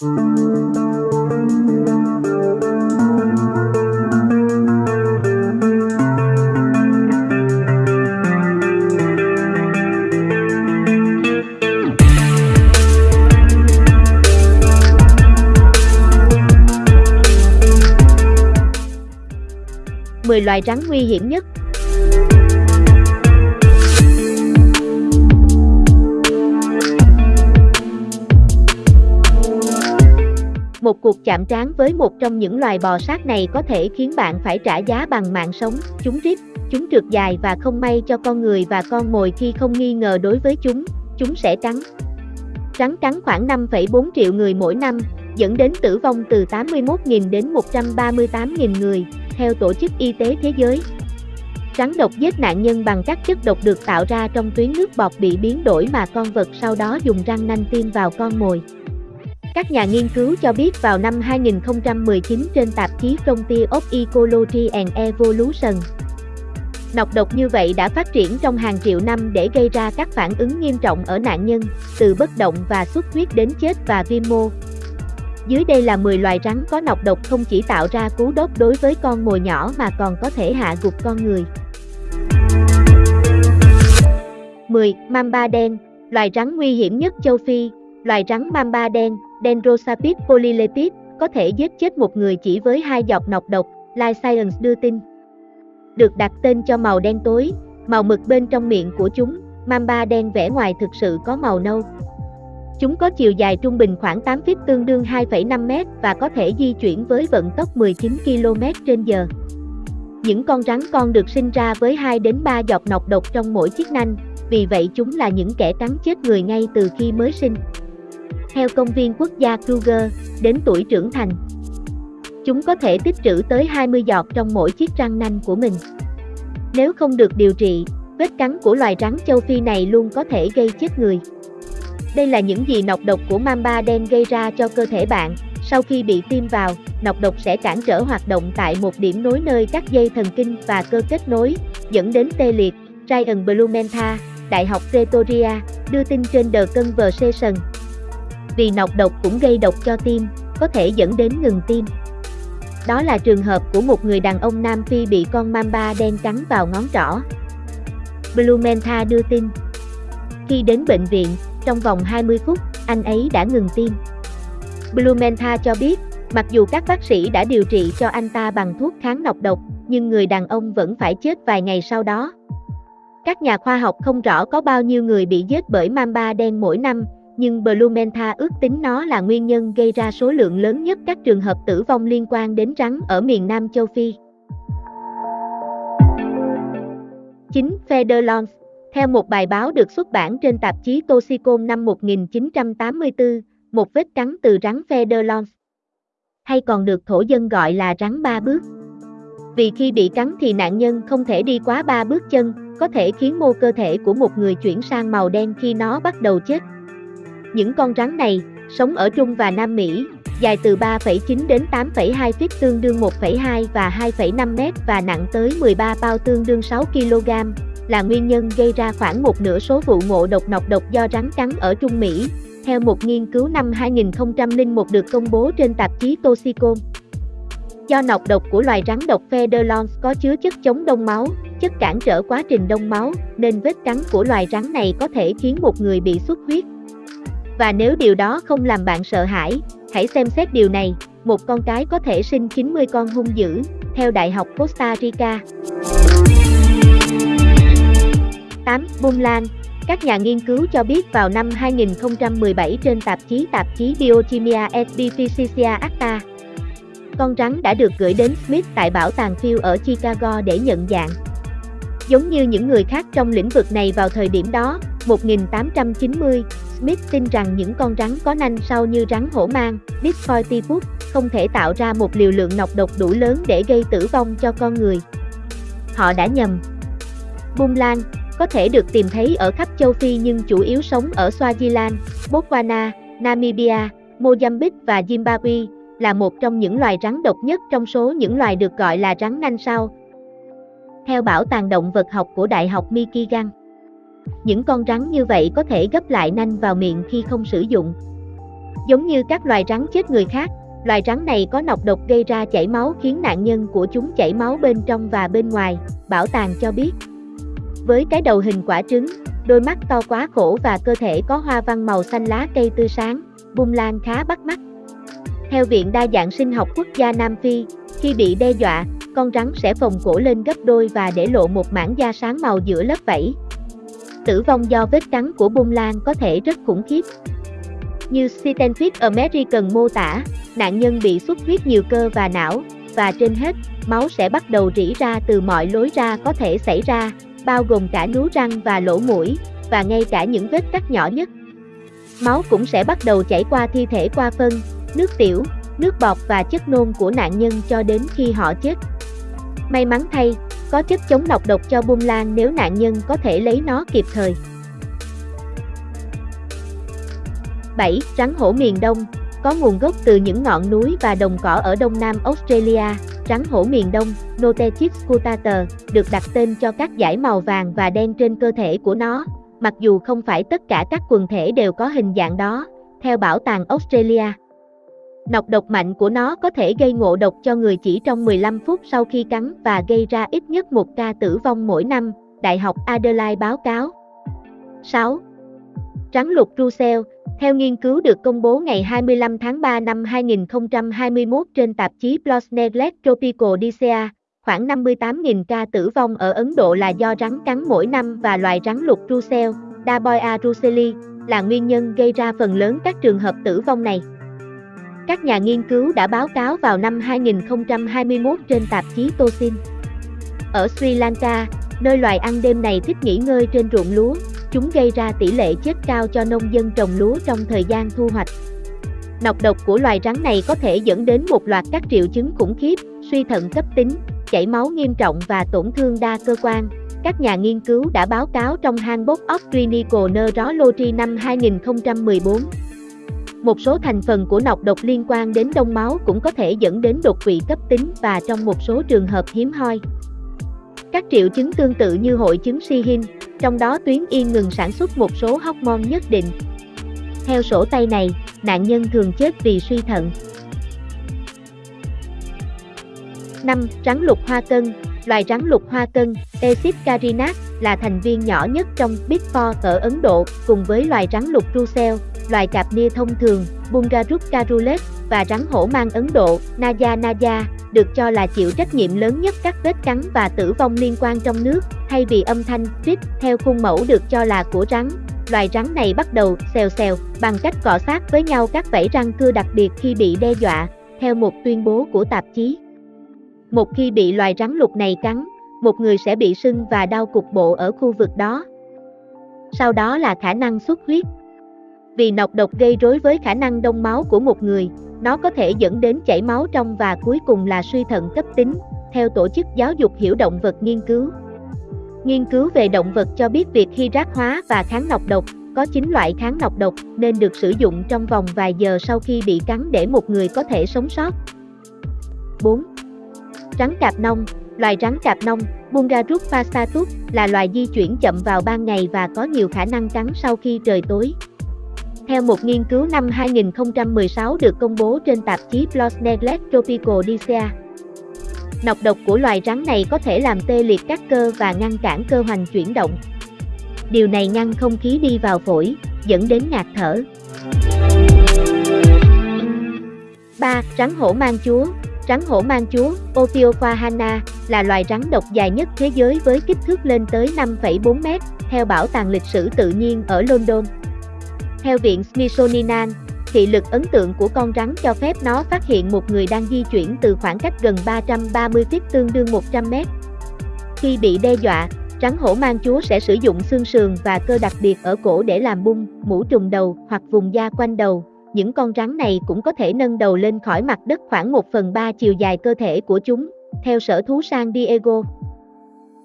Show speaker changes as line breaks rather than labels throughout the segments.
10 loài rắn nguy hiểm nhất Một cuộc chạm trán với một trong những loài bò sát này có thể khiến bạn phải trả giá bằng mạng sống, chúng rít, chúng trượt dài và không may cho con người và con mồi khi không nghi ngờ đối với chúng, chúng sẽ cắn. Rắn cắn khoảng 5,4 triệu người mỗi năm, dẫn đến tử vong từ 81.000 đến 138.000 người, theo Tổ chức Y tế Thế giới. Rắn độc giết nạn nhân bằng các chất độc được tạo ra trong tuyến nước bọt bị biến đổi mà con vật sau đó dùng răng nanh tiêm vào con mồi. Các nhà nghiên cứu cho biết vào năm 2019 trên tạp chí Frontier of Ecology and Evolution, Nọc độc như vậy đã phát triển trong hàng triệu năm để gây ra các phản ứng nghiêm trọng ở nạn nhân, từ bất động và xuất huyết đến chết và viêm mô. Dưới đây là 10 loài rắn có nọc độc không chỉ tạo ra cú đốt đối với con mồi nhỏ mà còn có thể hạ gục con người. 10. Mamba đen, loài rắn nguy hiểm nhất châu Phi, loài rắn mamba đen, Dendrosapid polylepis, có thể giết chết một người chỉ với hai giọt nọc độc, Life Science đưa tin. Được đặt tên cho màu đen tối, màu mực bên trong miệng của chúng, mamba đen vẻ ngoài thực sự có màu nâu. Chúng có chiều dài trung bình khoảng 8 feet tương đương 2,5 mét và có thể di chuyển với vận tốc 19 km h Những con rắn con được sinh ra với 2 đến 3 giọt nọc độc trong mỗi chiếc nanh, vì vậy chúng là những kẻ cắn chết người ngay từ khi mới sinh. Theo công viên quốc gia Kruger, đến tuổi trưởng thành, chúng có thể tích trữ tới 20 giọt trong mỗi chiếc răng nanh của mình. Nếu không được điều trị, vết cắn của loài rắn châu Phi này luôn có thể gây chết người. Đây là những gì nọc độc của mamba đen gây ra cho cơ thể bạn. Sau khi bị tiêm vào, nọc độc sẽ cản trở hoạt động tại một điểm nối nơi các dây thần kinh và cơ kết nối, dẫn đến tê liệt. Ryan Blumenthal, Đại học Pretoria, đưa tin trên The Conversation. Vì nọc độc cũng gây độc cho tim, có thể dẫn đến ngừng tim. Đó là trường hợp của một người đàn ông Nam Phi bị con mamba đen cắn vào ngón trỏ. Blumenta đưa tin. Khi đến bệnh viện, trong vòng 20 phút, anh ấy đã ngừng tim. Blumenta cho biết, mặc dù các bác sĩ đã điều trị cho anh ta bằng thuốc kháng nọc độc, nhưng người đàn ông vẫn phải chết vài ngày sau đó. Các nhà khoa học không rõ có bao nhiêu người bị giết bởi mamba đen mỗi năm, nhưng Blumenthal ước tính nó là nguyên nhân gây ra số lượng lớn nhất các trường hợp tử vong liên quan đến rắn ở miền Nam châu Phi. 9. Federlons Theo một bài báo được xuất bản trên tạp chí Toxicom năm 1984, một vết cắn từ rắn Federlons, hay còn được thổ dân gọi là rắn ba bước. Vì khi bị cắn thì nạn nhân không thể đi quá ba bước chân, có thể khiến mô cơ thể của một người chuyển sang màu đen khi nó bắt đầu chết. Những con rắn này, sống ở Trung và Nam Mỹ, dài từ 3,9 đến 8,2 feet tương đương 1,2 và 2,5 mét và nặng tới 13 bao tương đương 6 kg, là nguyên nhân gây ra khoảng một nửa số vụ ngộ độc nọc độc do rắn cắn ở Trung Mỹ, theo một nghiên cứu năm 2001 được công bố trên tạp chí Toxicom. Do nọc độc của loài rắn độc Federlons có chứa chất chống đông máu, chất cản trở quá trình đông máu, nên vết cắn của loài rắn này có thể khiến một người bị xuất huyết, và nếu điều đó không làm bạn sợ hãi, hãy xem xét điều này, một con cái có thể sinh 90 con hung dữ, theo Đại học Costa Rica. 8. Bung lan Các nhà nghiên cứu cho biết vào năm 2017 trên tạp chí tạp chí Biochimia Epiphysica Acta, con rắn đã được gửi đến Smith tại bảo tàng Field ở Chicago để nhận dạng. Giống như những người khác trong lĩnh vực này vào thời điểm đó, 1890, Smith tin rằng những con rắn có nanh sau như rắn hổ mang, Discoitypus, không thể tạo ra một liều lượng nọc độc đủ lớn để gây tử vong cho con người. Họ đã nhầm. Bung lan, có thể được tìm thấy ở khắp châu Phi nhưng chủ yếu sống ở Swaziland, Botswana, Namibia, Mozambique và Zimbabwe, là một trong những loài rắn độc nhất trong số những loài được gọi là rắn nanh sau. Theo Bảo tàng Động vật học của Đại học Michigan, những con rắn như vậy có thể gấp lại nanh vào miệng khi không sử dụng. Giống như các loài rắn chết người khác, loài rắn này có nọc độc gây ra chảy máu khiến nạn nhân của chúng chảy máu bên trong và bên ngoài, bảo tàng cho biết. Với cái đầu hình quả trứng, đôi mắt to quá khổ và cơ thể có hoa văn màu xanh lá cây tươi sáng, bung lan khá bắt mắt. Theo Viện Đa dạng sinh học quốc gia Nam Phi, khi bị đe dọa, con rắn sẽ phồng cổ lên gấp đôi và để lộ một mảng da sáng màu giữa lớp vảy. Tử vong do vết cắn của bung lan có thể rất khủng khiếp. Như Stenfit American mô tả, nạn nhân bị xuất huyết nhiều cơ và não, và trên hết, máu sẽ bắt đầu rỉ ra từ mọi lối ra có thể xảy ra, bao gồm cả nú răng và lỗ mũi, và ngay cả những vết cắt nhỏ nhất. Máu cũng sẽ bắt đầu chảy qua thi thể qua phân, nước tiểu, nước bọt và chất nôn của nạn nhân cho đến khi họ chết. May mắn thay, có chất chống nọc độc cho bung lan nếu nạn nhân có thể lấy nó kịp thời. 7. Rắn hổ miền Đông Có nguồn gốc từ những ngọn núi và đồng cỏ ở đông nam Australia, rắn hổ miền Đông, Notechis scutator, được đặt tên cho các dải màu vàng và đen trên cơ thể của nó, mặc dù không phải tất cả các quần thể đều có hình dạng đó, theo bảo tàng Australia. Nọc độc mạnh của nó có thể gây ngộ độc cho người chỉ trong 15 phút sau khi cắn và gây ra ít nhất một ca tử vong mỗi năm, Đại học Adelaide báo cáo. 6. Rắn lục Russell, theo nghiên cứu được công bố ngày 25 tháng 3 năm 2021 trên tạp chí PLOS Neglect Tropical Dicea, khoảng 58.000 ca tử vong ở Ấn Độ là do rắn cắn mỗi năm và loài rắn lục Russell, Daboia russelli, là nguyên nhân gây ra phần lớn các trường hợp tử vong này. Các nhà nghiên cứu đã báo cáo vào năm 2021 trên tạp chí Tosin. Ở Sri Lanka, nơi loài ăn đêm này thích nghỉ ngơi trên ruộng lúa, chúng gây ra tỷ lệ chết cao cho nông dân trồng lúa trong thời gian thu hoạch. Nọc độc của loài rắn này có thể dẫn đến một loạt các triệu chứng khủng khiếp, suy thận cấp tính, chảy máu nghiêm trọng và tổn thương đa cơ quan. Các nhà nghiên cứu đã báo cáo trong Handbook of Clinical Neurology năm 2014. Một số thành phần của nọc độc liên quan đến đông máu cũng có thể dẫn đến đột quỵ cấp tính và trong một số trường hợp hiếm hoi. Các triệu chứng tương tự như hội chứng Sihin, trong đó tuyến yên ngừng sản xuất một số hormone nhất định. Theo sổ tay này, nạn nhân thường chết vì suy thận. 5. Rắn lục hoa cân Loài rắn lục hoa cân, Esis carinat, là thành viên nhỏ nhất trong Big Four ở Ấn Độ, cùng với loài rắn lục Russell, loài cạp nia thông thường, Bungarus carulet, và rắn hổ mang Ấn Độ, naja naja, được cho là chịu trách nhiệm lớn nhất các vết cắn và tử vong liên quan trong nước, thay vì âm thanh trích theo khuôn mẫu được cho là của rắn. Loài rắn này bắt đầu xèo xèo bằng cách cọ sát với nhau các vảy răng cưa đặc biệt khi bị đe dọa, theo một tuyên bố của tạp chí. Một khi bị loài rắn lục này cắn, một người sẽ bị sưng và đau cục bộ ở khu vực đó. Sau đó là khả năng xuất huyết. Vì nọc độc gây rối với khả năng đông máu của một người, nó có thể dẫn đến chảy máu trong và cuối cùng là suy thận cấp tính, theo Tổ chức Giáo dục Hiểu Động vật nghiên cứu. Nghiên cứu về động vật cho biết việc khi rác hóa và kháng nọc độc có 9 loại kháng nọc độc nên được sử dụng trong vòng vài giờ sau khi bị cắn để một người có thể sống sót. 4. Rắn cạp nông Loài rắn cạp nông, Bungarus fastatus, là loài di chuyển chậm vào ban ngày và có nhiều khả năng cắn sau khi trời tối. Theo một nghiên cứu năm 2016 được công bố trên tạp chí PLOS Neglect Tropical nọc độc của loài rắn này có thể làm tê liệt các cơ và ngăn cản cơ hoành chuyển động. Điều này ngăn không khí đi vào phổi, dẫn đến ngạt thở. 3. Rắn hổ mang chúa Rắn hổ mang chúa, Ophiophahana, là loài rắn độc dài nhất thế giới với kích thước lên tới 5,4 mét, theo Bảo tàng lịch sử tự nhiên ở London. Theo Viện Smithsonian, thị lực ấn tượng của con rắn cho phép nó phát hiện một người đang di chuyển từ khoảng cách gần 330 feet tương đương 100 mét. Khi bị đe dọa, rắn hổ mang chúa sẽ sử dụng xương sườn và cơ đặc biệt ở cổ để làm bung, mũ trùng đầu hoặc vùng da quanh đầu. Những con rắn này cũng có thể nâng đầu lên khỏi mặt đất khoảng 1 phần 3 chiều dài cơ thể của chúng, theo sở thú San Diego.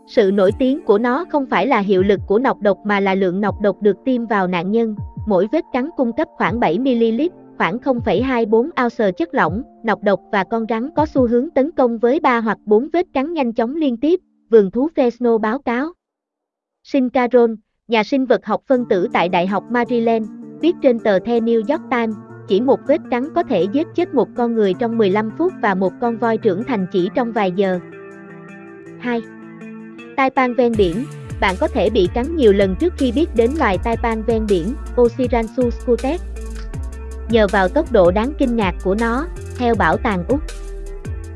Sự nổi tiếng của nó không phải là hiệu lực của nọc độc mà là lượng nọc độc được tiêm vào nạn nhân, mỗi vết cắn cung cấp khoảng 7ml, khoảng 0,24 ounce chất lỏng, nọc độc và con rắn có xu hướng tấn công với 3 hoặc 4 vết cắn nhanh chóng liên tiếp, vườn thú Fresno báo cáo. Sin Caron, nhà sinh vật học phân tử tại Đại học Maryland, viết trên tờ The New York Times, chỉ một vết cắn có thể giết chết một con người trong 15 phút và một con voi trưởng thành chỉ trong vài giờ. 2. Tai pan ven biển Bạn có thể bị cắn nhiều lần trước khi biết đến loài tai pan ven biển, Osiransus scutex. Nhờ vào tốc độ đáng kinh ngạc của nó, theo bảo tàng Úc.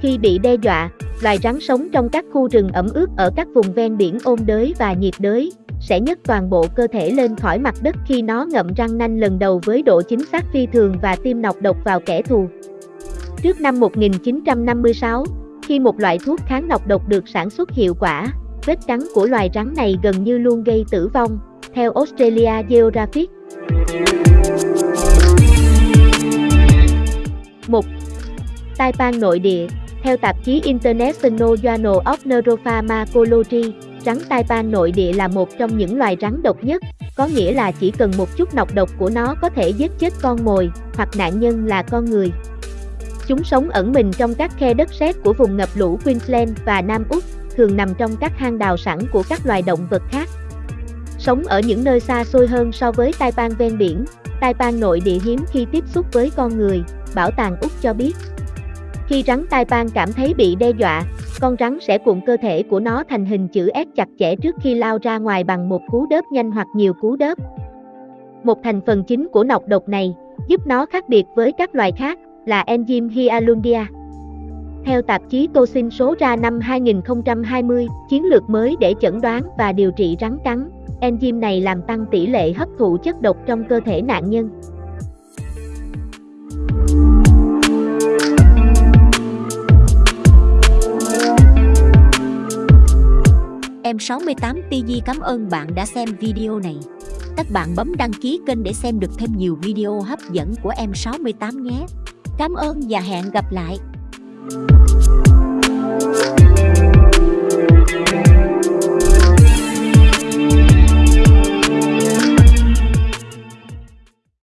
Khi bị đe dọa, loài rắn sống trong các khu rừng ẩm ướt ở các vùng ven biển ôn đới và nhiệt đới, sẽ nhấc toàn bộ cơ thể lên khỏi mặt đất khi nó ngậm răng nanh lần đầu với độ chính xác phi thường và tiêm nọc độc vào kẻ thù. Trước năm 1956, khi một loại thuốc kháng nọc độc được sản xuất hiệu quả, vết cắn của loài rắn này gần như luôn gây tử vong, theo Australia Geographic. 1. Tai pan nội địa Theo tạp chí International Journal of Neuropharmacology, rắn tai pan nội địa là một trong những loài rắn độc nhất, có nghĩa là chỉ cần một chút nọc độc của nó có thể giết chết con mồi, hoặc nạn nhân là con người. Chúng sống ẩn mình trong các khe đất sét của vùng ngập lũ Queensland và Nam Úc, thường nằm trong các hang đào sẵn của các loài động vật khác. Sống ở những nơi xa xôi hơn so với tai pan ven biển, tai pan nội địa hiếm khi tiếp xúc với con người, bảo tàng Úc cho biết. Khi rắn tai pan cảm thấy bị đe dọa, con rắn sẽ cuộn cơ thể của nó thành hình chữ S chặt chẽ trước khi lao ra ngoài bằng một cú đớp nhanh hoặc nhiều cú đớp. Một thành phần chính của nọc độc này, giúp nó khác biệt với các loài khác, là enzyme Hyaluronidia. Theo tạp chí Tosin số ra năm 2020, chiến lược mới để chẩn đoán và điều trị rắn cắn, enzyme này làm tăng tỷ lệ hấp thụ chất độc trong cơ thể nạn nhân.
Em 68 TG cảm ơn bạn đã xem video này. Các bạn bấm đăng ký kênh để xem được thêm nhiều video hấp dẫn của em 68 nhé. Cảm ơn và hẹn gặp lại. Thank you.